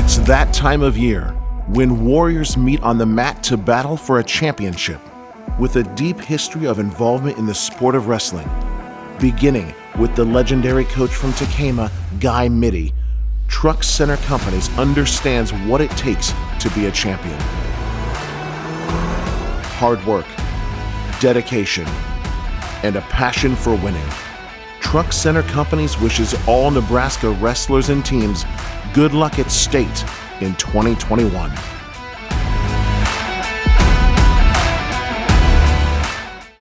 It's that time of year when warriors meet on the mat to battle for a championship. With a deep history of involvement in the sport of wrestling, beginning with the legendary coach from Tecumseh, Guy Mitty, Truck Center Companies understands what it takes to be a champion. Hard work, dedication, and a passion for winning. Truck Center Companies wishes all Nebraska wrestlers and teams good luck at state in 2021.